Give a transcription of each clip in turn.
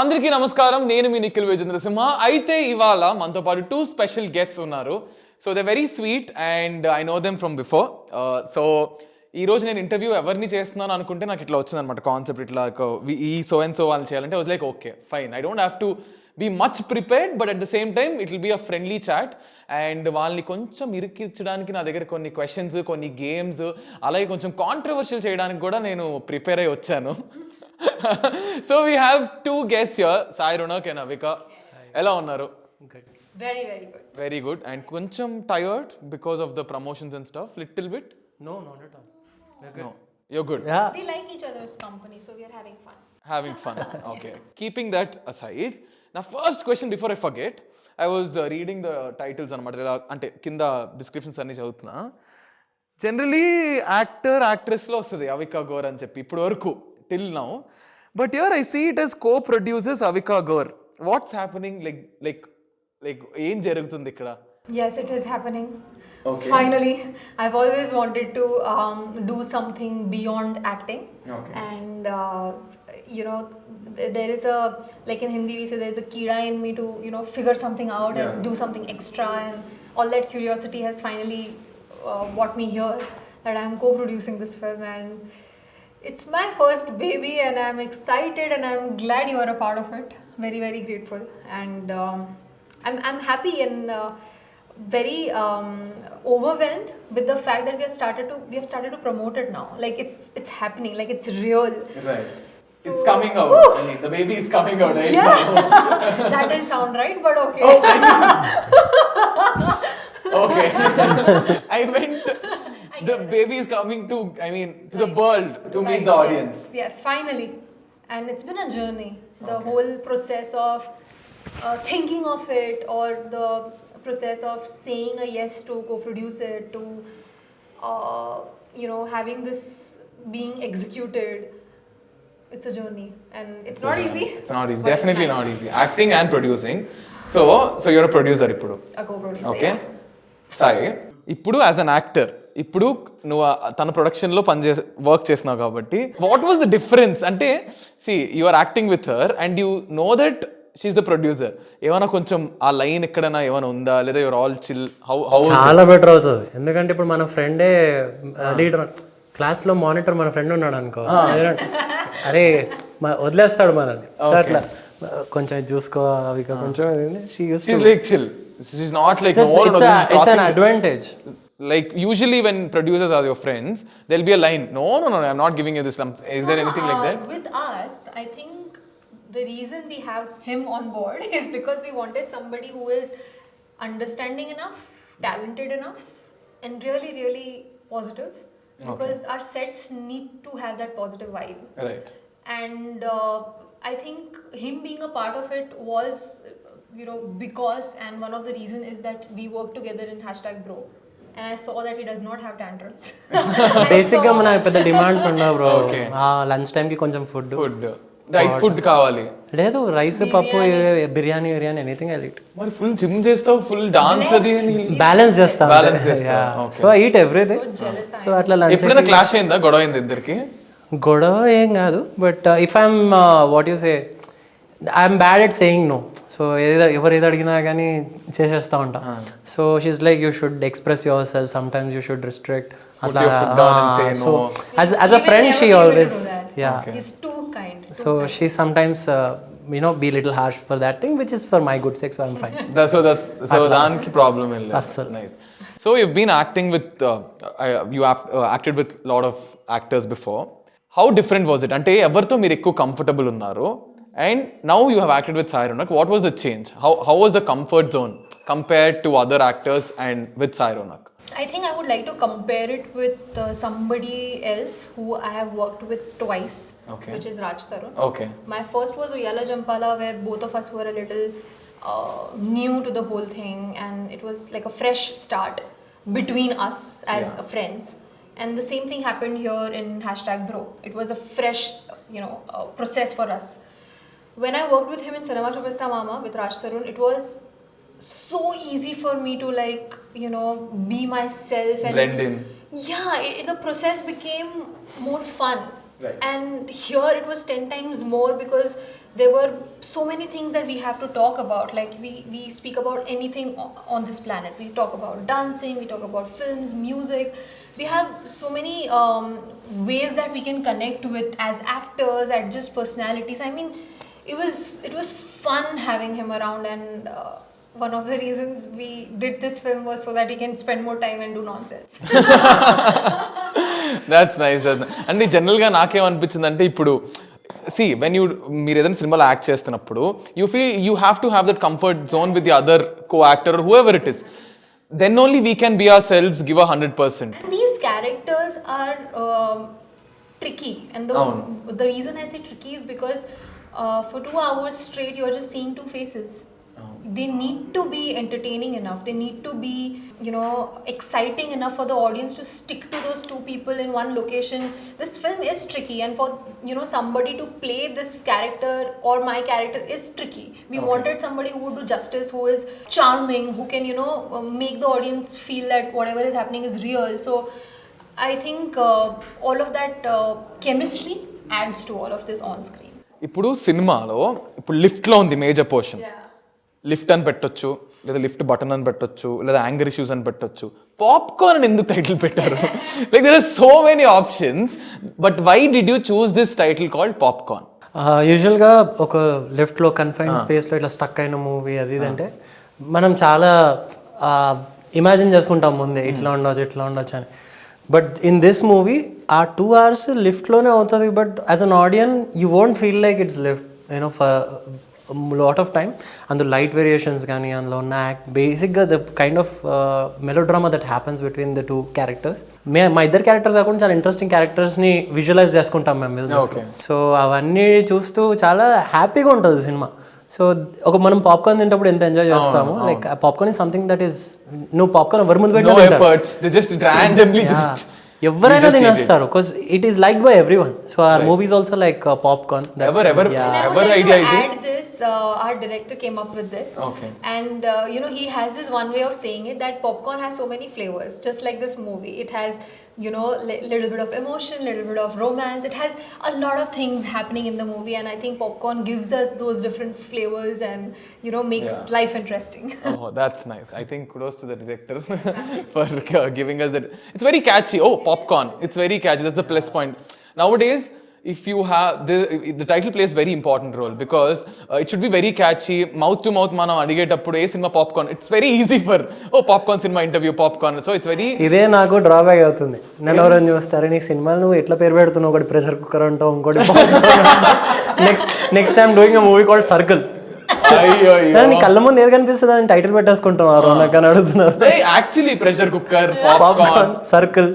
అందరికీ నమస్కారం. నేను మీ నిఖిల్ విజేంద్ర సింహ అయితే ఇవాళ మనతో పాటు టూ స్పెషల్ గెస్ట్స్ ఉన్నారు. So the very sweet and I know them from before so ఈ రోజు నేను ఇంటర్వ్యూ ఎవరిని చేస్తున్నాను అనుకుంటే నాకు ఇట్లా వచ్చింది అనమాట కాన్సెప్ట్ ఇట్లా ఈ సో అండ్ సో వాళ్ళు చేయాలంటే was like okay fine I don't have to be much prepared but at the same time it will be a friendly chat and వాళ్ళని కొంచెం ఇరికించడానికి నా దగ్గర కొన్ని క్వశ్చన్స్ కొన్ని గేమ్స్ అలాగే కొంచెం కాంట్రవర్షియల్ చేయడానికి కూడా నేను ప్రిపేర్ అయి వచ్చాను. So we have two guest your Sai Ronak and Avika ఎలా ఉన్నారు Very, very good. Very good and కొంచెం tired because of the promotions and stuff little bit No, not at all. No you good Yeah. We like each other's company, so we are having fun. having fun. Okay. Keeping that aside, now first question before I forget, I was uh, reading the titles అనమాట అంటే కింద descriptions అన్ని చదువుతున్నా generally actor యాక్ట్రెస్లో వస్తుంది అవికా గోర్ అని చెప్పి ఇప్పుడు వరకు Till now but your I see it's co-producers Avika Gor what's happening like like like ఏం జరుగుతుంది ఇక్కడ Yes, it is happening. Okay. Finally, I've always wanted to um, do something beyond acting. Okay. And, uh, you know, th- there is a, like in Hindi, we say there's a kida in me to, you know, figure something out Yeah. and do something extra. And all that curiosity has finally uh, brought me here that I'm co producing this film. And it's my first baby, and I'm excited and I'm glad you are a part of it. Very, very grateful. And um, I'm, I'm happy and uh, very um, overwhelmed with the fact that we have started to we have started to promote it now. Like it's it's happening. Like it's real. Right. it's coming out. I mean, the baby is coming out. Right Yeah, now. that didn't sound right, but okay. Oh, okay. I meant the baby is coming to, I mean, to the world to meet Right, the yes, audience. Yes, finally. And it's been a journey. The Okay. whole process of uh, thinking of it or the process of saying a yes to co-produce it to, uh, you know, having this being executed. It's a journey and it's not easy. It's not easy. but it's Definitely nice. not easy. Acting and producing. So, so you're a producer ఇప్పుడు A co-producer. Okay yeah. Sai ఇప్పుడు as an actor ఇప్పుడు నువ్వు తన ప్రొడక్షన్లో పనిచే work చేస్తున్నావు కాబట్టి what was the difference అంటే see you are acting with her and you know that she's the producer ఏమైనా కొంచెం ఆ లైన్ ఎక్కడైనా ఏమైనా ఉందా? లేదా your all chill how how చాలా బెటర్ అవుతుంది. ఎందుకంటే ఇప్పుడు మన ఫ్రెండే లీడర్ క్లాస్లో మానిటర్ మన ఫ్రెండ్ ఉన్నాడు అనుకో. అరే మ- వదిలేస్తాడు మనల్ని. అట్లా. కొంచెం చూసుకో అవి కొంచెం chill she's not like it's an advantage like usually when producers are your friends there'll be a line no no no i'm not giving you this lump is there anything like Uh, that With us, I think the reason we have him on board is because we wanted somebody who is understanding enough, talented enough, and really, really positive. Because our sets need to have that positive vibe. right And uh, I think him being a part of it was, you know, because, and one of the reason is that we work together in hashtag bro. And I saw that he does not have tantrums. I బేసిక్గా మన పెద్ద demands ఉండవు bro Okay. Lunch time కి కొంచెం food food. Right food కావాలి. లేదు rice పప్పు biryani biryani anything I like మరి ఫుల్ జిమ్ చేస్తావు ఫుల్ డాన్స్ అది బ్యాలెన్స్ చేస్తాం. Balance చేస్తాం, okay. So eat everything so jealous. I so అట్లా లంచ్ ఎప్పుడైనా క్లాష్ అయిందా? గొడవ అయింది ఇద్దరికి? గొడవ ఏం కాదు but if I'm what you say I'm bad at saying no so ఏదో ఎవరు ఏది అడిగినా కానీ చేసేస్తా ఉంటా. So she's like you should express your self sometimes you should restrict అట్లా your foot down and say so no. As a friend she always. Ya so she sometimes you know be little harsh for that thing which is for my good sex I'm fine so that so దానికి problem ఏం లేదు. అస్సలు. Nice so you been acting with you acted with lot of actors before how different was it అంటే ఎవరితో మీరు ఎక్కువ comfortable ఉన్నారు? And now you have acted with Sai Ronak. What was the change? How, how was the comfort zone compared to other actors and with Sai Ronak? I think I would like to compare it with uh, somebody else who I have worked with twice, okay. which is Raj Tarun. Okay. My first was Uyala Jampala, where both of us were a little uh, new to the whole thing, and it was like a fresh start between us as yeah. friends. And the same thing happened here in hashtag Bro. It was a fresh, you know, uh, process for us when I worked with him in Cinema Chopesta Mama with Raj Tarun, it was so easy for me to like, you know, be myself and Blend in. yeah, it, it- the process became more fun. Right. And here it was 10 times more because there were so many things that we have to talk about. Like we we speak about anything on this planet. We talk about dancing. We talk about films, music. We have so many um, ways that we can connect with as actors, as just personalities. I mean, it was it was fun having him around and. Uh, one of the reasons we did this film was so that we can spend more time and do nonsense. That's nice that's అంటే జనరల్గా నాకేమనిపించింది అంటే ఇప్పుడు see when you మీరు ఏదైనా సినిమాలో act చేస్తున్నప్పుడు you feel you have to have that comfort zone with the other co actor whoever it is then only we can be ourselves give a hundred percent And these characters are um, tricky, and the Avunu. the reason I say tricky is because uh, for two hours straight you're just seeing two faces. They need to be entertaining enough. They need to be, you know, exciting enough for the audience to stick to those two people in one location. This film is tricky, and for you know somebody to play this character or my character is tricky. We Okay. wanted somebody who would do justice, who is charming, who can you know uh, make the audience feel that whatever is happening is real. So I think uh, all of that uh, chemistry adds to all of this on screen. ఇప్పుడు సినిమాలో ఇప్పుడు లిఫ్ట్లో ఉంది major portion lift అని పెట్టొచ్చు లేదా lift button అని పెట్టొచ్చు లేదా యాంగర్ ఇష్యూస్ అని పెట్టొచ్చు. పాప్కార్న్ అని ఎందుకు టైటిల్ పెట్టారు? Like there are so many options but why did you choose this title called popcorn యూజువల్గా ఒక లెఫ్ట్లో కన్ఫైన్ స్పేస్లో ఇట్లా స్టక్ అయిన మూవీ అది ఇది అంటే మనం చాలా ఇమాజిన్ చేసుకుంటాం ముందే ఇట్లా ఉండొచ్చు ఇట్లా ఉండొచ్చు అని. బట్ ఇన్ దిస్ మూవీ ఆ టూ అవర్స్ లిఫ్ట్లోనే అవుతుంది. But as an audience you won't feel like it's lift you know for lot of time అందులో లైట్ వేరియేషన్స్ కానీ అందులో ఉన్న యాక్ట్ బేసిక్గా the kind of melodrama that happens between the two characters మే మా ఇద్దరు characters కాకుండా చాలా ఇంట్రెస్టింగ్ క్యారెక్టర్స్ని విజువలైజ్ చేసుకుంటాం మేము. సో అవన్నీ చూస్తూ చాలా హ్యాపీగా ఉంటుంది సినిమా. సో ఒక మనం పాప్కార్న్ తింటప్పుడు ఎంత ఎంజాయ్ చేస్తాము like popcorn is something that is నువ్వు పాప్కార్న్ ఎవరి ముందు పెట్టినా ఎవరైనా తినేస్తారు because it is like by everyone so our movies also like popcorn Ever, ever- And I Ever would like idea to idea? add this. Uh, our director came up with this, Okay. and uh, you know he has this one way of saying it that popcorn has so many flavors, just like this movie. It has you know li- little bit of emotion, little bit of romance. It has a lot of things happening in the movie, and I think popcorn gives us those different flavors and you know makes Yeah. life interesting. Oh, that's nice. I think kudos to the director for uh, giving us that. It's very catchy. Oh, popcorn. It's very catchy. That's the plus point. Nowadays, if you have the the title plays very important role because uh, it should be very catchy. Mouth to mouth, మనం అడిగేటప్పుడు ఏ cinema popcorn it's very easy for oh popcorn cinema interview popcorn so it's very ఇదే నాకు drawback అవుతుంది. నన్ను ఎవరైనా చూస్తారు? నీ సినిమాలు నువ్వు ఎట్లా పేరు పెడుతున్నావు? ఒకటి ప్రెషర్ కుక్కర్ అంటావు ఇంకోటి next next time doing a movie called circle కళ్ళ ముందు ఏది కనిపిస్తుంది? అని టైటిల్ పెట్టేసుకుంటున్నారు నాకు అని అడుగుతున్నారు actually pressure cooker popcorn circle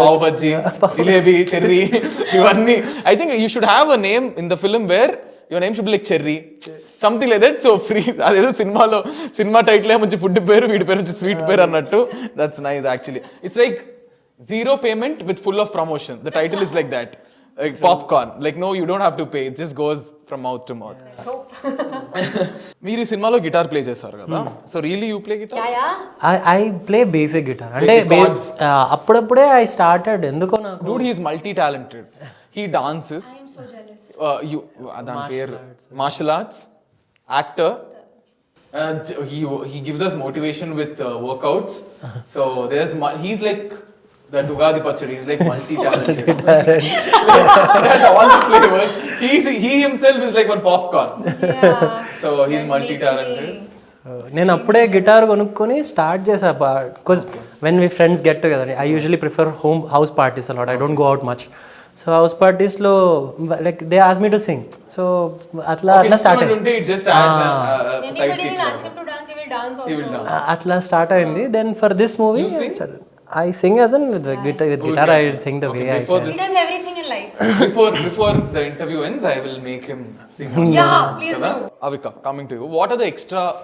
pav bajji jilebi cherry ఇవన్నీ. I think you should have a name in the film where your name should like cherry something like that so free అదేదో సినిమాలో cinema title మంచి food పేరు వీడి పేరు వచ్చి sweet పేరు అన్నట్టు. That's nice actually it's like zero payment with full of promotion the title is like that like popcorn like no you don't have to pay it just goes from mouth to mouth so మీరు ఈ సినిమాలో guitar play చేశారు కదా? So really you play guitar. I play basic guitar అంటే అప్పుడప్పుడే I started ఎందుకో నాకు dude he's multi talented he dances I'm so jealous. you దాని పేరు martial arts actor he he gives us motivation with uh, workouts. So there's he's like the Dugadi Pachadi he's like multi-talented has all the flavors he's, he himself is like one popcorn Yeah. so he's That multi-talented నేను అప్పుడే guitar కొనుక్కొని start చేసా because when we friends get together I usually prefer home house parties a lot I don't go out much so house పార్టీస్లో like they ask me to sing so అట్లా అట్లా start he he dance అట్లా start అయింది then for this movie I sing as in with the guitar. With oh, guitar, okay. I sing the okay, way I can. He does everything in life. before before the interview ends, I will make him sing. yeah, please do. Avika, coming to you. What are the extra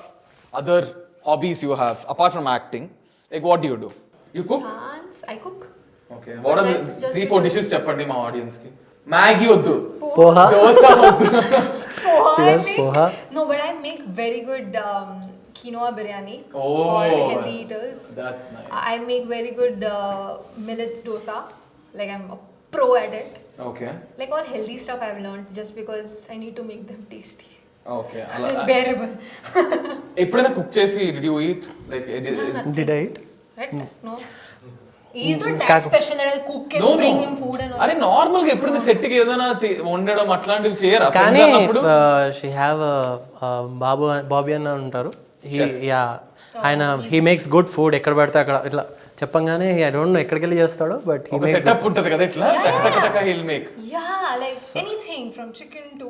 other hobbies you have apart from acting? Like what do you do? You cook? Dance. I cook. Okay. What but are the three four dishes cheppandi my audience ki? Maggie oddu. Poha. Dosa oddu. Poha. She does poha. No, but I make very good. Um, quinoa biryani Oh. for healthy eaters. That's nice. I make very good uh, millets dosa. Like I'm a pro at it. Okay. Like all healthy stuff I've learned just because I need to make them tasty. Okay అలా bearable. ఎప్పుడైనా cook చేసి did you eat like did it right? No. He's not that Kaku. special that I'll cook and No, bring no. him food and all. అరే నార్మల్గా ఎప్పుడైనా సెట్కి ఏదైనా వండడం అట్లాంటివి చేయరా కానీ Friends అన్నప్పుడు షీ హ్యావ్ బాబు బాబీ అన్న ఉంటారు యా ఆయన హీ మేక్స్ గుడ్ ఫుడ్ ఎక్కడ పెడితే అక్కడ ఇట్లా చెప్పంగానే ఐ డోంట్ నో ఎక్కడికి వెళ్ళి చేస్తాడు బట్ హీ మేక్ సెటప్ ఉంటది కదా ఇట్లా? He'll make ya like anything from chicken to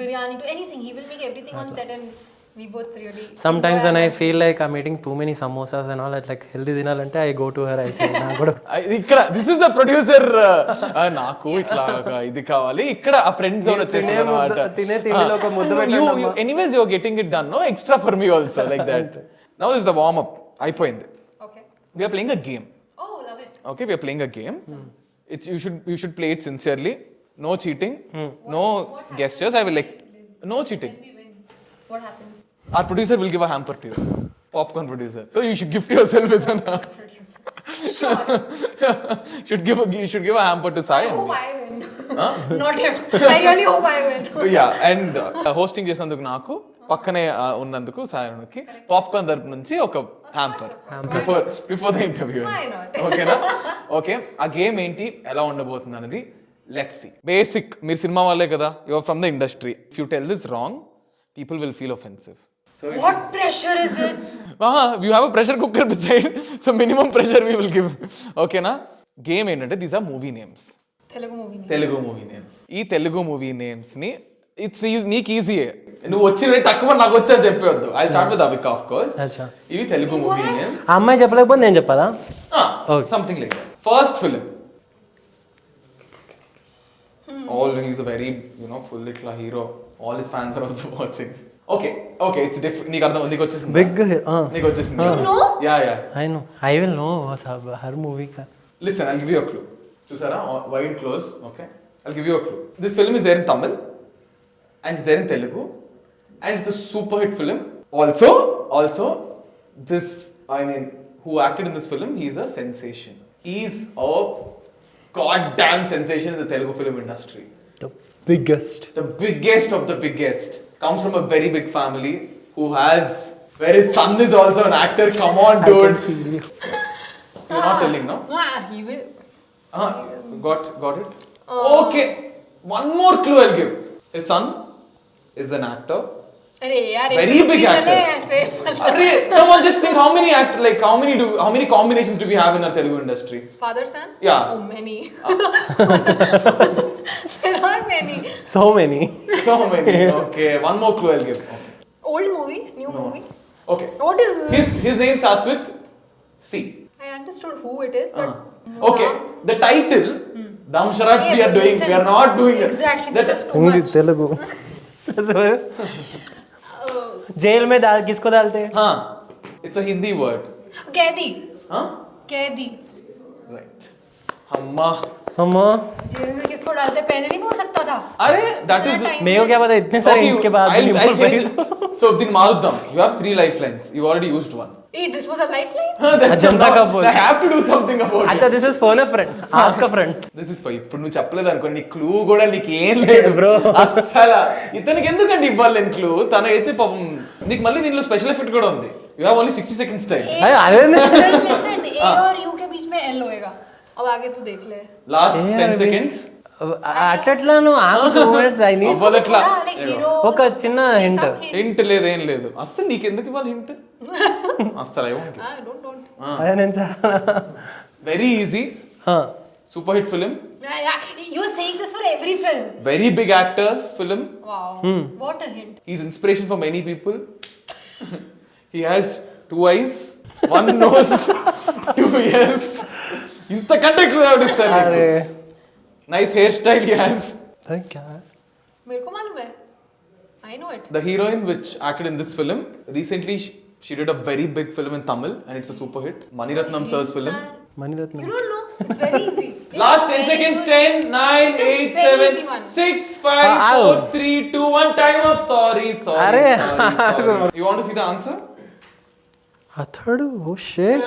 biryani to anything he will make everything on set and we both really. enjoy and I our- feel like I'm eating too many samosas and all like healthy తినాలంటే I go to her I say నాకు కూడా ఇక్కడ this is the producer నాకు ఇట్లా ఇది కావాలి. ఇక్కడ ఆ ఫ్రెండ్స్ ఎవరు తినే ముద్ద- తినే తిండిలో ఒక ముద్ద పెట్టండి. Anyways you getting it done no extra for me also like that now is the warm up అయిపోయింది. Okay. We are playing a game Oh, love it. okay we are playing a game. It's you should you should play it sincerely. No cheating. No gestures. I will ex- no cheating. We win. What happens? Our producer will give a hamper to you popcorn producer so you should gift yourself with an Sure. should give a, you should give a hamper to Sai I hope. I win. Not him. I really hope I win. yeah and uh, hosting చేసినందుకు నాకు పక్కనే uh, ఉన్నందుకు సాయనకి popcorn తరపు నుంచి ఒక hamper before before the interview Why not? ఓకేనా okay ఆ game ఏంటి ఎలా ఉండబోతుంది అనేది లెట్స్ సి బేసిక్ మీరు సినిమా వాళ్ళే కదా you're from the industry if you tell this wrong people will feel offensive What pressure is this? You have a pressure cooker beside so minimum pressure we will give ఓకేనా game ఏంటంటే these are movie names Telugu movie. name. Telugu movie names ఈ Telugu movie నేమ్స్ని it's నీకు ఈజీయే నువ్వు వచ్చిన తక్కువ నాకు వచ్చా చెప్పేవద్దు I start with Avika of course ఇవి తెలుగు మూవీ నేమ్స్ అమ్మాయి చెప్పలేకపోతే నేను చెప్పదా something like first film all is a very you know full ఇట్లా hero all his fans are also watching okay okay it's diff నీకు అర్థం నీకు వచ్చేసింది బిగ్ నీకు వచ్చేసింది You know? Yeah yeah I know I will know her movie కా listen I give you a clue చూసారా wide close okay I give you a clue this film is there in Tamil and it's there in Telugu and it's a super hit film also also this I mean who acted in this film he's a sensation he's a god damn sensation in the Telugu film industry the biggest the biggest of the biggest comes from a very big family who has where his son is also an actor come on dude you're not telling no Ah, he will. uh, got got it okay one more clue i'll give his son is an actor अरे यार Very ऐसे big भी actor. Come on, no just think how many act like how many do how many combinations do we have in our Telugu industry? Father son. Yeah. Oh, many. Ah. there are many. So many. So many. Okay, one more clue I'll give. Okay. Old movie, new no. movie. Okay. What is his his name starts with C. I understood who it is, but. Uh -huh. Okay, the title. Hmm. Damsharats yeah, we are doing. We are not doing exactly, it. Exactly. That is too much. Telugu. Jail में डाल किसको डालते हैं? हाँ it's a Hindi word कैदी। हाँ? कैदी। Right हम्मा। हम्मा। जेल में किसको डालते पहले नहीं बोल सकता था अरे that is. इतना time मेरे को क्या पता इतने सारे Okay, इसके बाद भी I'll, नहीं I'll बोल पाई change. So din Maruddam, you have three lifelines. You already used one. Hey, this was a lifeline? Huh, that's Ajanta enough. ka phone. I have to do something about it. अच्छा this is phone friend ask a friend this is for ఇప్పుడు నువ్వు చెప్పలేదు అనుకో నీ clue కూడా నీకు ఏం లేదు బ్రో అస్సలు ఇతనికి ఎందుకంటే ఇవ్వాలి నేను క్లూ తన అయితే పాపం నీకు మళ్ళీ దీనిలో స్పెషల్ ఎఫెక్ట్ కూడా ఉంది you have only sixty seconds time अरे अरे Listen, listen, A और U के बीच में L होएगा अब आगे तू देख ले లాస్ట్ టెన్ సెకండ్స్ అట్లట్లా నువ్వు ఆగు టూ మినిట్స్ ఐ నీడ్ అవ్వదు ఎట్లా थोड़ा, like hero. ఒక చిన్న హింట్. హింట్ లేదు ఏం లేదు. అస్సలు నీకు ఎందుకు ఇవ్వాలి హింట్ అస్సలు Ah, don't. అదే నేను చాలా very easy. Super hit film. Very big actors film. Is inspiration for many people he has two eyes one nose two ears ఇంతకంటే clue nice hair style yes क्या है मेरे को मालूम है I know it. The heroine which acted in this film recently she, she did a very big film in Tamil and it's a super hit. Mani Ratnam sir's film. Mani Ratnam. You don't know. It's very easy. It's Last 10 seconds. Good. 10, 9, it's 8, 7, 6, 5, Ow. 4, 3, 2, 1. Time up. Sorry, sorry, sorry, sorry. You want to see the answer? అతడు ఓ షేట్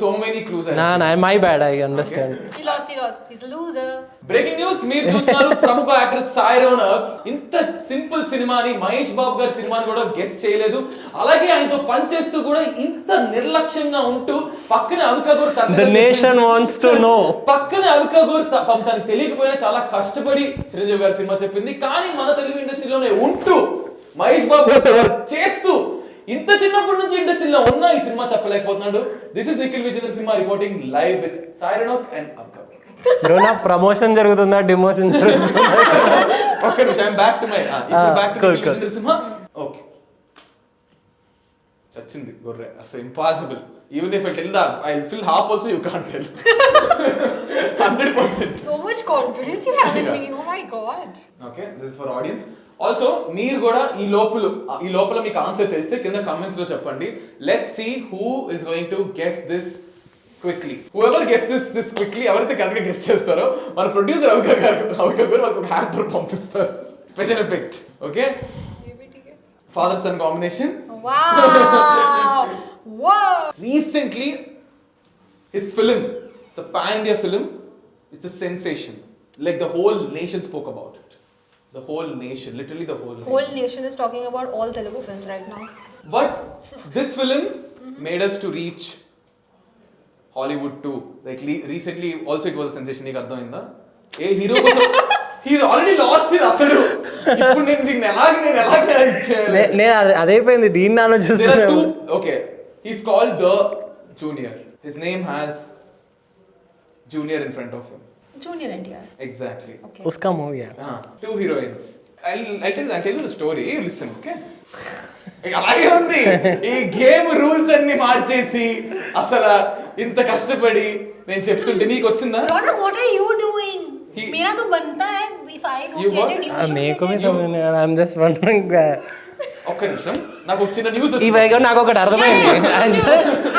so many clues నా నా my bad I understand He lost, he lost. He's a loser. Breaking news మీరు చూస్తున్నారు ప్రముఖ actor Sai Ronak. ఇంత simple సినిమాని మహేష్ బాబు గారి సినిమాని కూడా గెస్ట్ చేయలేదు. అలాగే ఆయనతో పనిచేస్తూ కూడా ఇంత నిర్లక్ష్యంగా ఉంటూ పక్కన అవికగూర్ the nation wants to know పక్కన అవికగూర్ తనకు తెలియకపోయినా చాలా కష్టపడి చిరంజీవి గారి సినిమా చెప్పింది. కానీ మన తెలుగు ఇండస్ట్రీలోనే ఉంటూ మహేష్ బాబు చేస్తూ ఇంత చిన్నప్పటి నుంచి ఇండస్ట్రీలో ఉన్న ఈ cinema చెప్పలేకపోతున్నాడు. This is Nikhil Vijendra cinema reporting live with Sai Ronak and bro నా ప్రమోషన్ జరుగుతుందా? డిమోషన్ జరుగుతుందా? నిమిషం I'm back to my back to Vijendra Simha okay చచ్చింది గొర్రె అసలు impossible even if I tell the I fill half also you can't tell hundred percent So much confidence you have in Yeah. me. Oh my god. Okay this for audience also మీరు కూడా ఈ లోపల ఈ లోపల మీకు answer తెలిస్తే కింద కామెంట్స్లో చెప్పండి. Let see who is going to guess this quickly whoever guess this this quickly ఎవరైతే కనుక గెస్ చేస్తారో మన ప్రొడ్యూసర్ అవిక గారు అవిక గారు వాళ్ళకి ఒక హ్యాంపర్ పంపిస్తారు. Special effect okay father son combination Wow. Whoa. recently his film it's a pan india film it's a sensation. Like the the whole nation literally the whole nation Whole nation is talking about all Telugu films right now. but this film made us to reach hollywood too like le- recently also it was a sensation నీకు అర్థమైందా ఏ hero కోసం he already lost in Athadu ఇప్పుడు నేను దీన్ని ఎలాగ నేను ఎలాగ ఇచ్చేయాలి నే- నేను అదే అదైపోయింది దీన్ని There are ఆలోచిస్తున్నాను two. Okay, he's called the junior. His name has junior in front of him. Junior NTR. Exactly. Okay. ఉస్కా movie Ah, two heroines. I'll, I'll tell I'll tell you the story. You listen, okay? ఇక అలాగే ఉంది ఈ game rules అన్ని మార్చేసి అసలు ఇంత కష్టపడి నేను చెప్తుంటే నీకు వచ్చిందా Rona, what are you doing? He- मेरा तो बनता है if I don't You get what? it, you should make get me it. సమయం ఐఎమ్ జస్ట్ వండరింగ్ ఒక్క నిమిషం నాకు ఒక చిన్న న్యూస్ ఈ వైగా నాకు ఒకటి Yeah, అర్థమైంది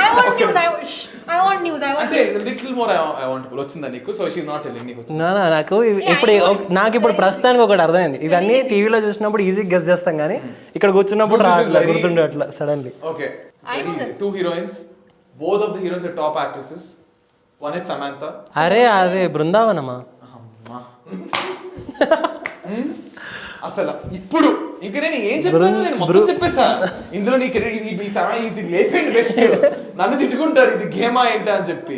నాకు? ఇప్పుడు నాకు ఇప్పుడు ప్రస్తుతానికి ఒకటి అర్థమైంది. ఇవన్నీ టీవీలో చూసినప్పుడు ఈజీ గెస్ చేస్తాం కానీ ఇక్కడ కూర్చున్నప్పుడు గుర్తుండే అట్లా suddenly okay two heroines both of the heroines top actresses one is Samantha అరే అదే బృందావనమా? అసలు ఇప్పుడు ఇంక నేను ఏం చెప్పాను నేను మొత్తం చెప్పేసా ఇందులో నీకు ఇది- ఇది ఇది లేపండి బెస్ట్ నన్ను తిట్టుకుంటారు ఇది గేమా ఏంటా అని చెప్పి.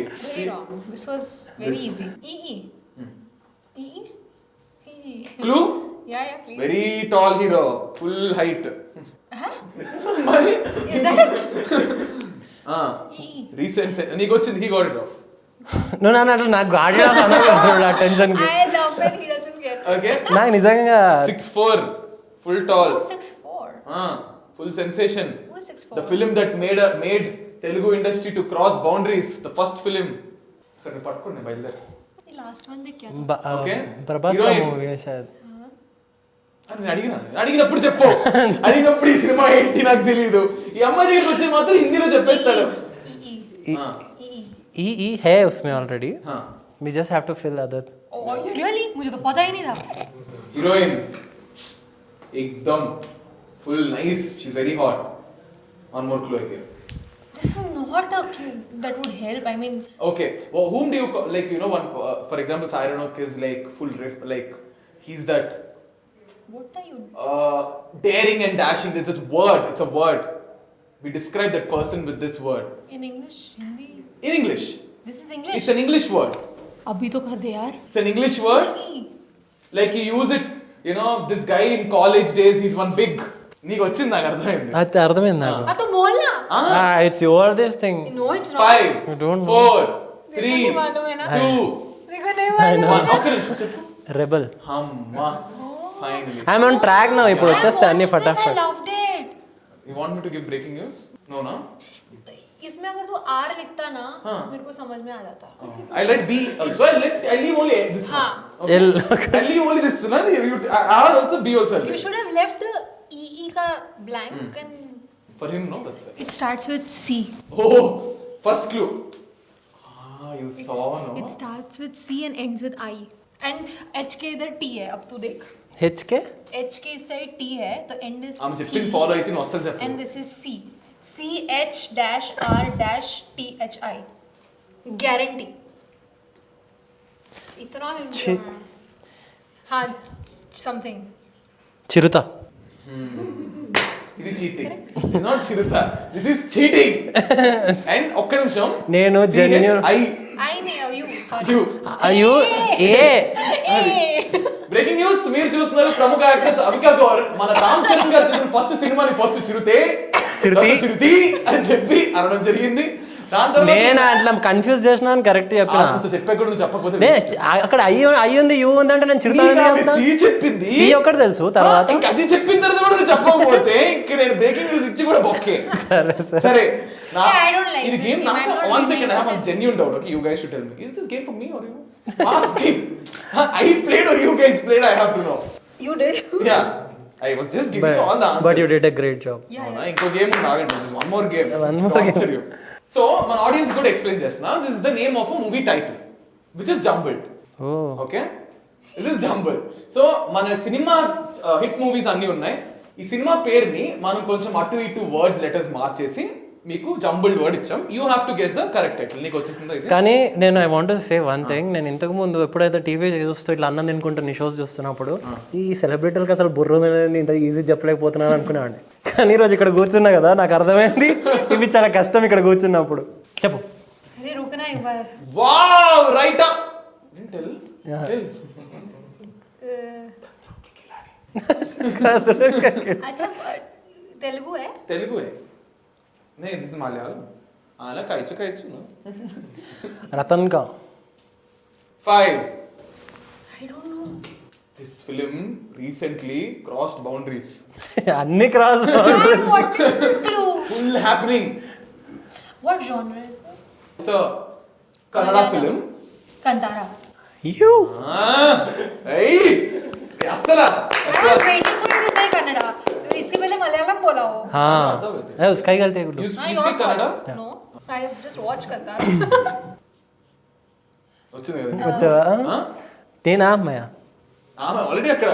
Clue Yeah, yeah, please. Very tall hero full height? మరి? రీసెంట్ నీకు వచ్చింది హీ గాట్ ఇట్ ఆఫ్ నువ్వు నన్ను అట్లా నాకు గాడి టెన్షన్ ఓకే నాకు నిజంగా six four full tall Who's six four? Full sensation film that made a, made Telugu industry to cross boundaries. The first film. సరే పట్టుకోండి బయలుదేరి. ప్రభాస్. మూవీ అడిగినా అడిగినప్పుడు చెప్పు అడిగినప్పుడు ఈ సినిమా ఏంటి నాకు తెలియదు ఈ అమ్మాయి దగ్గరికి వచ్చి మాత్రం హిందీలో చెప్పేస్తాడు EE. ఆ, EE. ఈ ఈ hey ఉస్మే already just have to fill other Oh, really? Really मुझे तो पता ही नहीं था हीरोइन एकदम Full nice. She's very hot. Hot one more clue here This is not a clue that would help. I mean, okay. Well, whom do you call, like? You know, one uh, for example, Cyrenok is like full riff, like he's that. What are you? Uh, daring and dashing. It's a word. It's a word. We describe that person with this word. In English, Hindi. In English. This is English. It's an English word. अभी तो कर दे यार. It's an English word. EE. Like you use it. You know, this guy in college days, he's one big. నీకు వచ్చింది నాకు అర్థమైంది అది అర్థమైంది నాకు हाँ तो बोलना. It's your this thing No, it's not. Five You don't know. Four देखो త్రీ नहीं मालूम है ना. టూ देखो नहीं मालूम. వన్ ఒక్క నిమిషం చెప్పు రెబల్ అమ్మా ఫైనలీ ఐఎమ్ ఆన్ ట్రాక్ నా ఇప్పుడు I వచ్చేస్తాయి అన్ని watched this, I ఫటాఫట్ loved it. You want me to give breaking news no నా इसमें अगर तू आर लिखता ना तो हाँ. मेरे को समझ में आ जाता। I let be so I let I leave only this हाँ। आई लीव ओनली दिस ना you are also be also you should have left E E का blank and for him no that's it starts with C O first clue हाँ you saw no it starts with C and ends with I and H के इधर T है अब तू देख। H के H के से टी है तो and is I am just follow I think hostel and this is C C H dash R dash T H I. Guarantee. इतना ची- हाँ something. చిరుత ఇది cheating it's not Chirutha this is cheating and ఒక్క నిమిషం నేను genuine- I I know you. Sorry. You అయ్యో ఏ. Breaking news మీరు చూస్తున్నారు ప్రముఖ యాక్ట్రెస్ అవికా గౌర్. మన రామ్ చరణ్ గారు చేసిన ఫస్ట్ సినిమాని ఫస్ట్ చిరుతే చిరుతి? చిరుతి అని చెప్పి అనడం జరిగింది. నేను అట్లా కన్ఫ్యూజ్ చేసిన కరెక్ట్ చెప్పిన. చెప్పా కూడా చెప్పకపోతే అక్కడ అయ్యి అయ్యింది యూ ఉంది అంటే నేను చిరుత చెప్పింది. సి ఒకటి తెలుసు తర్వాత? ఇంకా అది చెప్పిన తర్వాత కూడా నువ్వు చెప్పకపోతే ఇంక నేను బ్రేకింగ్ న్యూస్ ఇచ్చి కూడా బొక్కే. సరే సరే. ఇది గేమ్. నాకు one winning. Second I have What one is genuine doubt okay you guys should tell me is this game for me are you asking I played are you guys played I have to know You did. Yeah I was just giving you all the but you did a great job Yeah. అవునా ఇంకో game ఉంది ఆగండి this one more game One more game. So మన audience కూడా explain చేస్తున్నా. This is the name of a movie title which is jumbled okay this is jumble so మన cinema hit movies అన్ని ఉన్నాయి. ఈ సినిమా పేరుని మనం కొంచెం అటు ఇటు వర్డ్స్ లెటర్స్ మార్చేసి మీకు జంబుల్ వర్డ్ ఇచ్చాం. You have to guess the correct title నీకు వచ్చేసింది కానీ నేను I want say one thing నేను ఇంతకు ముందు ఎప్పుడైతే టీవీ చూస్తూ ఇట్లా అన్నం తినుకుంటున్న షోస్ చూస్తున్నప్పుడు ఈ సెలబ్రిటీలకు అసలు బుర్ర ఇంత ఈజీ చెప్పలేకపోతున్నాను అనుకునేవాడిని. కానీ ఈరోజు ఇక్కడ కూర్చున్నా కదా నాకు అర్థమైంది. ఇవి చాలా కష్టం ఇక్కడ కూర్చున్నప్పుడు. చెప్పు. వావ్ రైట్ తెలుగు తెలుగు नहीं दिस इज़ मलयालम आना കഴിച്ചു കഴിച്ചു रतन का 5 I don't know. This film recently crossed boundaries. अन्य cross Man, what is this clue? Full happening. What genre is it? It's a Kannada Malayalam. film. Kantara. You Ah, hey, asala. I was waiting इसके पहले मलयालम बोला हो. हाँ उसका ही गलती है Guddu You हाँ, you your speak Kannada? fault. No, I have just watched Kantara. వచ్చింది కదా వచ్చావా ఆ? నేనా అమ్మాయ ఆమె ఆల్రెడీ అక్కడ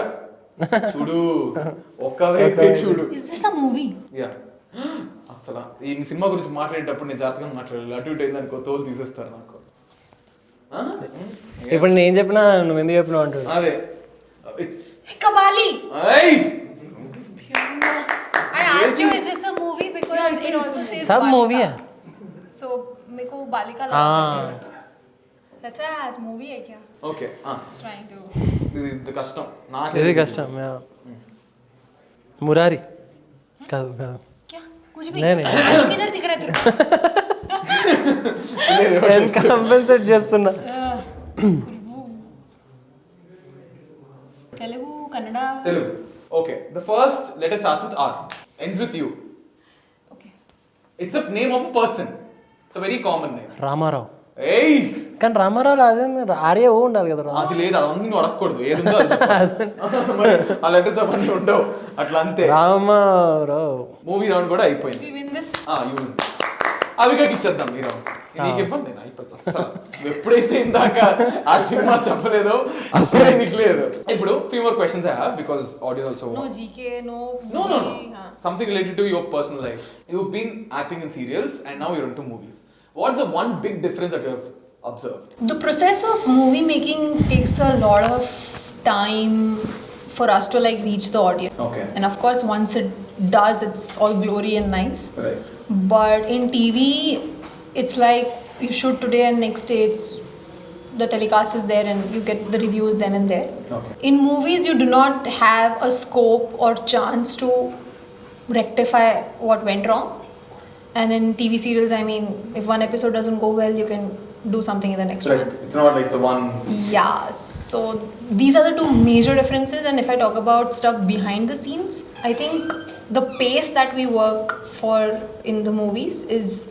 చూడు ఒక్క వైపే చూడు is this a movie? Yeah అసలు ఈ సినిమా గురించి మాట్లాడేటప్పుడు నేను జాతకంగా మాట్లాడాలి అటు ఇటు అయిందనుకో తోలు తీసేస్తారు నాకు ఆ? ఇప్పుడు నేను చెప్పినా నువ్వు ఎందుకు చెప్పినావు అంటాడు అదే it's Kabali. I asked you, is this a movie? Because yeah, it also says Sab Balika. movie hai. So मेरे को बालिका हाँ That's why I asked movie hai kya? Okay हाँ Just trying to the, the custom ना the custom yeah Murari का का क्या कुछ भी नहीं नहीं किधर दिख रहा है तेरे को कंपनसेट जस्ट सुना Telugu Kannada Telugu Telugu okay the first letter starts with R ends with U okay it's a name of person it's a very common name Ramarao. ఏయ్! కానీ రామారావు అదే ఆర్య ఓ ఉండాలి కదా రా. అది లేదు అదన్నీ నువ్వు అడగకూడదు. ఏది ఉందో అది చెప్పాలి. మరి ఆ లెటర్స్ అవన్నీ ఉండవు. అట్లా అంతే. రామారావు. మూవీ రౌండ్ కూడా అయిపోయింది. వి విన్ దిస్ ఆ యూ అవికాకి ఇచ్చేద్దాం ఈ రౌండ్ నీకు ఇవ్వండి నేను అయిపోతా అస్సలు. నువ్వు ఎప్పుడైతే ఇందాక ఆ సినిమా చెప్పలేదో అప్పుడే నీకు లేదు ఇప్పుడు few more questions I have because audience also no GK no No, no, no. Something related to your personal life. You've been acting in serials and now you're into movies. What's the one big difference that you have observed? The process of movie making takes a lot of time for us to like reach the audience. Okay. And of course, once it does, it's all glory and nice. Right. but in TV, it's like you shoot today and next day it's the telecast is there and you get the reviews then and there. Okay. In movies, you do not have a scope or chance to rectify what went wrong. And in TV serials, I mean, if one episode doesn't go well, you can do something in the next Right. one. It's not like the one. Yeah, so these are the two major differences. And if I talk about stuff behind the scenes, I think the pace that we work for in the movies is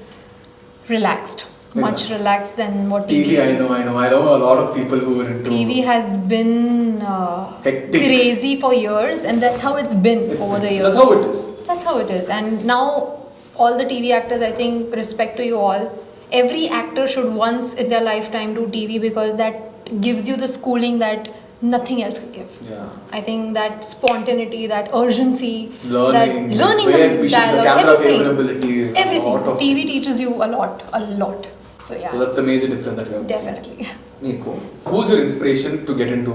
relaxed, much relaxed than what TV, TV, I know, I know. I know a lot of people who are into. TV has been uh, Hectic. crazy for years, and that's how it's been over the years. That's how it is. That's how it is. And now, all the TV actors, I think, respect to you all. Every actor should once in their lifetime do TV because that gives you the schooling that nothing else can give. Yeah. I think that spontaneity, that urgency, Learning, that learning where the we should- the dialogue, camera everything, favorability, a everything. lot of- TV teaches you a lot, a lot. So yeah, So that's the major difference that we have. seen. definitely. Nico, who's your inspiration to get into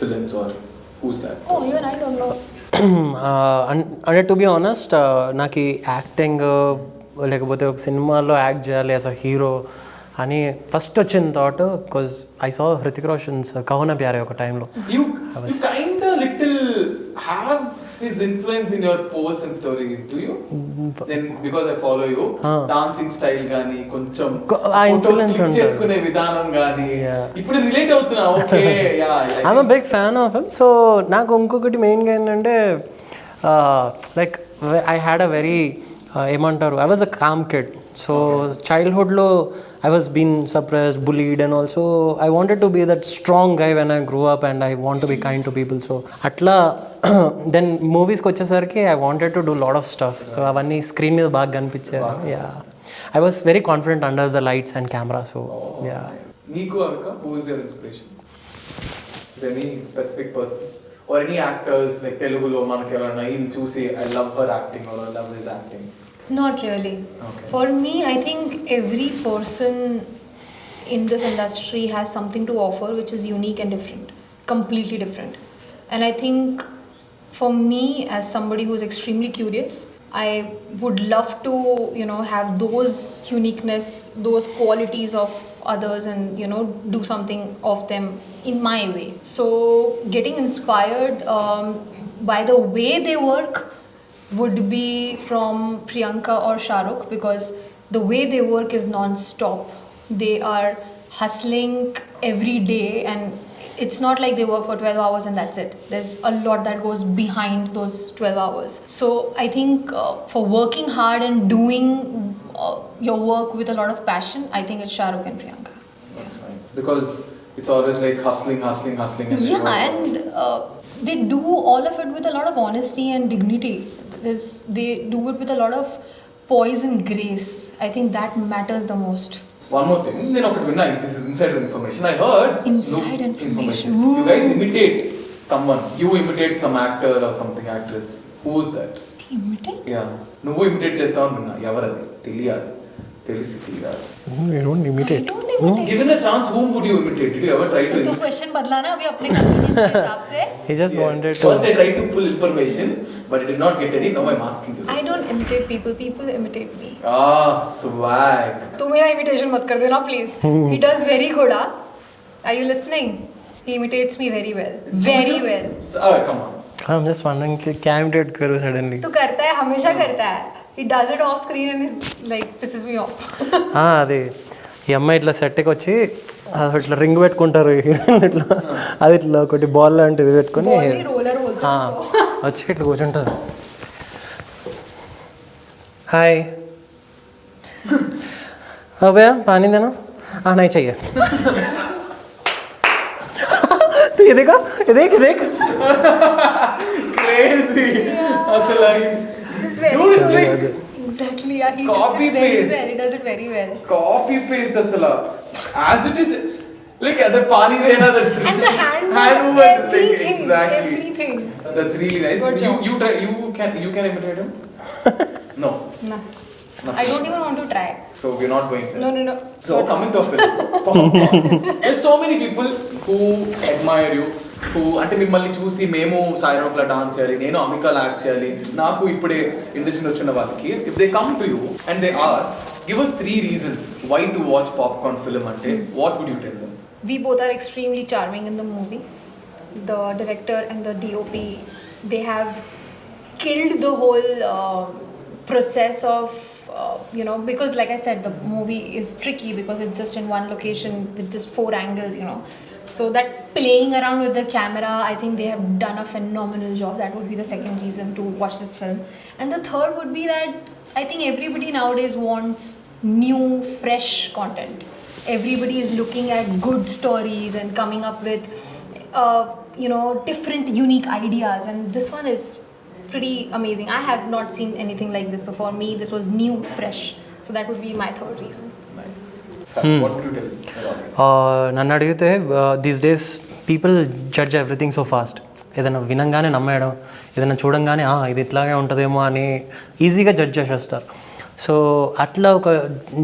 films or who's that? Oh, even I don't know. అంటే to be honest నాకు ఈ acting లేకపోతే ఒక సినిమాలో act చేయాలి as a hero అని first వచ్చిన thought because I saw Hrithik Roshan's కవన ప్యారే ఒక టైంలో You, you kind of little have his influence in your posts and stories, do you? Then because I follow you, Ah. dancing style గానీ కొంచెం కొ- ఆ photos influence click ఉంటుంది. చేసుకునే విధానం గానీ Yeah. ఇప్పుడు రిలేట్ అవుతున్నా okay yeah I'm a big fan of him so నాకు ఇంకొకటి మెయిన్గా ఏంటంటే like I had a very ఏమంటారు I was a calm kid so చైల్డ్హుడ్లో I was been suppressed bullied and also I wanted to be that strong guy when I grew up and I want to be kind to people so అట్లా then మూవీస్కి వచ్చేసరికి I wanted to do lot of stuff so అవన్నీ screen మీద బాగా కనిపించాయి yeah I was very confident under the lights and camera so yeah నీకు Avika who is your inspiration any specific person or any actors like తెలుగులో మనకి ఎవరైనా ఇది చూసి I love her acting or I love his acting Not really. Okay. For me, I think every person in this industry has something to offer which is unique and different, completely different. And I think for me, as somebody who's extremely curious, I would love to, you know, have those uniqueness, those qualities of others and, you know, do something of them in my way. So getting inspired um, by the way they work would be from Priyanka or Shahrukh because the way they work is non-stop. They are hustling every day and it's not like they work for 12 hours and that's it. There's a lot that goes behind those 12 hours. So I think uh, for working hard and doing uh, your work with a lot of passion, I think it's Shahrukh and Priyanka. That's nice. Because it's always like hustling, hustling, hustling. And Yeah, and uh, they do all of it with a lot of honesty and dignity There's, they do it with a lot of poise and grace. I think that matters the most. One more thing, నేను ఒకటి విన్నా this is inside information I heard Inside information. You guys imitate someone you imitate some actor or something actress who is that Imitate? Yeah నువ్వు imitate చేస్తావు విన్నా ఎవరది తెలియాలి తెలిసి తెలియాలి you don't I imitate don't imitate. Given a chance whom would you imitate did you ever try to तो question बदलाना अभी अपने convenience के हिसाब से He just wanted to. First I tried to pull information but I did not get any now I'm asking you I don't imitate people. People imitate me. ah swag तू मेरा imitation मत कर देना please. He does very good, ah. Are you listening? He imitates me very well. Very well. so, oh, come on I'm just wondering कि क्या imitate करूँ suddenly. तू करता है हमेशा करता है. He does it off screen and it like pisses me off. ఆ, అది ఈ అమ్మాయి ఇట్లా సెట్కి వచ్చి అది ఇట్లా రింగ్ పెట్టుకుంటారు హీరోయిన్ ఇట్లా అది ఇట్లా ఒకటి బాల్ లాంటిది పెట్టుకొని 아 책을 고전다 हाय हाँ भैया पानी देना हाँ नहीं चाहिए तो ये देखा ये देख ये देख crazy yeah. exactly yeah he copy does it very paste. well he does it very well copy paste asala as it is is like అదే pani Dena that And the hand, hand movement, movement like everything, exactly everything. That's really nice Good you job. You try you can you can imitate him no No. I don't even want to try. So we are not going No, no, no. So coming to a film, there's so many people who admire you, who అంటే మిమ్మల్ని చూసి మేము సాయిరాక్లా dance చేయాలి నేను అమికాలా act చేయాలి నాకు ఇప్పుడే industry వచ్చిన వాళ్ళకి if they come to you and they ask give us three reasons why to watch popcorn film అంటే what would you tell them we both are extremely charming in the movie. The director and the DOP, they have killed the whole uh, process of, uh, you know, because like I said, the movie is tricky because it's just in one location with just four angles, you know. So that playing around with the camera, I think they have done a phenomenal job. That would be the second reason to watch this film. And the third would be that I think everybody nowadays wants new, fresh content. Everybody is looking at good stories and coming up with, uh, you know, different, unique ideas. And this one is pretty amazing. I have not seen anything like this. So for me, this was new, fresh. So that would be my third reason. ఆ, నన్ను అడిగితే these days people judge everything so fast ఏదైనా వినంగానే నమ్మేయడం ఏదైనా చూడంగానే "ఆ, ఇది ఇట్లాగే ఉంటుందేమో అని ఈజీగా జడ్జ్ చేసేస్తారు సో అట్లా ఒక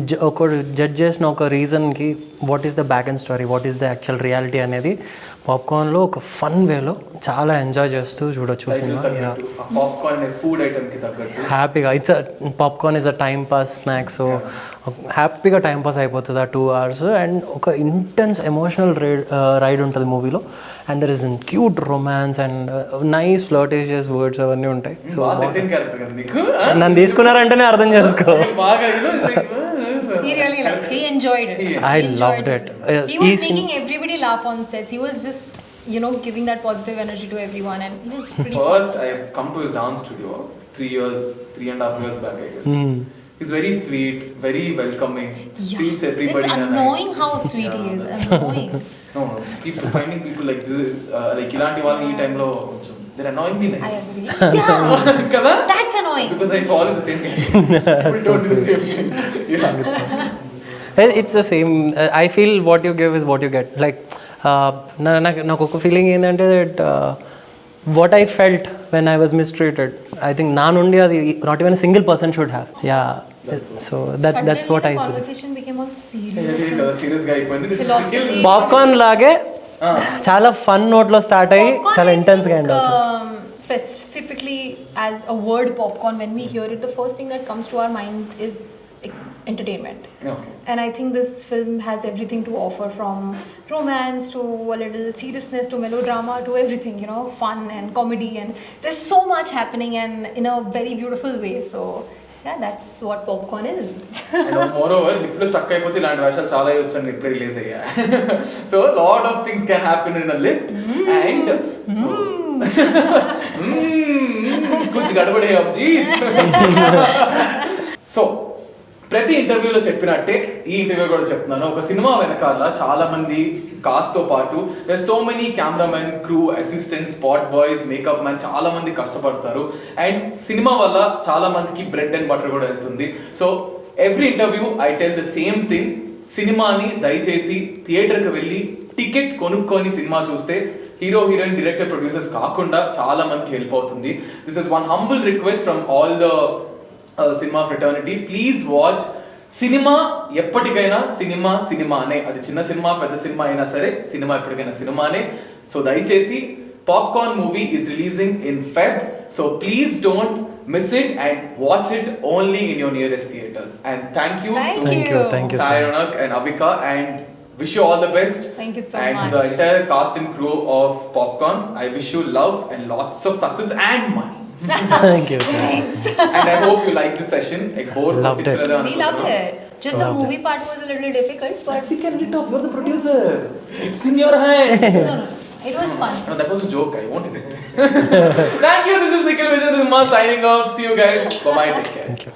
జ- ఒక జడ్జ్ చేసిన ఒక రీజన్కి what is the back and story what is the actual reality అనేది పాప్కార్న్లో ఒక ఫన్ వేలో చాలా ఎంజాయ్ చేస్తూ చూడొచ్చు సినిమా. ఫుడ్ తగ్గట్టు. హ్యాపీగా it's popcorn is a time pass snack so హ్యాపీగా టైం పాస్ అయిపోతుంది ఆ టూ అవర్స్ అండ్ ఒక ఇంటెన్స్ ఎమోషనల్ రైడ్ రైడ్ ఉంటుంది మూవీలో. And there is in cute romance and nice flirtatious words అవన్నీ ఉంటాయి. సో నీకు? నన్ను తీసుకున్నారంటేనే అర్థం చేసుకో. He really likes. He enjoyed it. I He enjoyed loved it. Uh, He was he's- making everybody laugh on sets. He was just, you know, giving that positive energy to everyone, and he was pretty. First, I have come to his dance studio three years, three and a half years back, I guess. Hmm. He's very sweet, very welcoming, Yeah. treats everybody It's in a nice- annoying how sweet he is. Annoying. No, no. People finding people like this, uh, like ఇలాంటి వాళ్ళని ఈ టైంలో కొంచెం they're annoyingly I nice. agree. Yeah, కదా that's annoying. because I fall in the same category. People don't do the same thing. Yeah. It's the same I feel what you give is what you get like నాకు నాకు ఒక feeling ఏంటంటే that what I felt when I was mistreated I think నా నుండి అది not even single person should have yeah so that that's what I Suddenly the conversation became all serious. Serious గా అయిపోయింది This is Philosophy. Popcorn లాగే చాలా fun నోట్లో start అయ్యి Popcorn, చాలా I ఇంటెన్స్గా think, ఎండ్ అవుతుంది um, specifically as a word popcorn, when we hear it, the first thing that comes to our mind is like, entertainment. Okay. And I think this film has everything to offer from romance to a little seriousness to melodrama to everything, you know, fun and comedy. And there's so much happening and in a very beautiful way. So, yeah, that's what popcorn is. And moreover లిఫ్ట్లో stuck అయిపోతే ఇలాంటి వేషాలు చాలా వచ్చాను ఇప్పుడు release అయ్యా. So lot of things can happen in a lift and కుచ్ గడబడే అబ్జీ సో ప్రతి ఇంటర్వ్యూలో చెప్పినట్టే ఈ ఇంటర్వ్యూ కూడా చెప్తున్నాను. ఒక సినిమా వెనకాల చాలా మంది కాస్ట్తో పాటు so many cameramen crew assistant spot boys makeup man చాలా మంది కష్టపడతారు. అండ్ సినిమా వల్ల చాలా మందికి బ్రెడ్ అండ్ బటర్ కూడా వెళ్తుంది. So every interview I tell the same thing సినిమాని దయచేసి థియేటర్కి వెళ్ళి టికెట్ కొనుక్కొని సినిమా చూస్తే హీరో హీరోయిన్ డైరెక్టర్ ప్రొడ్యూసర్స్ కాకుండా చాలా మందికి హెల్ప్ అవుతుంది. This is one humble request from all the cinema fraternity please watch cinema ఎప్పటికైనా సినిమా సినిమానే అది చిన్న సినిమా పెద్ద సినిమా అయినా సరే సినిమా ఎప్పటికైనా సినిమానే సో దయచేసి popcorn movie is releasing in Feb so please don't miss it and watch it only in your nearest theatres and thank you Thank Thank you, thank you so Sai much. Ronak and Abhika and wish you all the best. Thank you so and much. to the entire cast and crew of Popcorn, I wish you love and lots of success and money. Thank you. Thanks. and I hope you liked the session. Like both loved it. We loved it. Just loved the movie it. part was a little difficult, but we can it off. You're the producer. It's in your hand. it was fun. No, that was a joke. I wanted it. Thank you. This is Nikhil Vision. This is Ma signing off. See you guys. Bye bye. Take care. Thank you.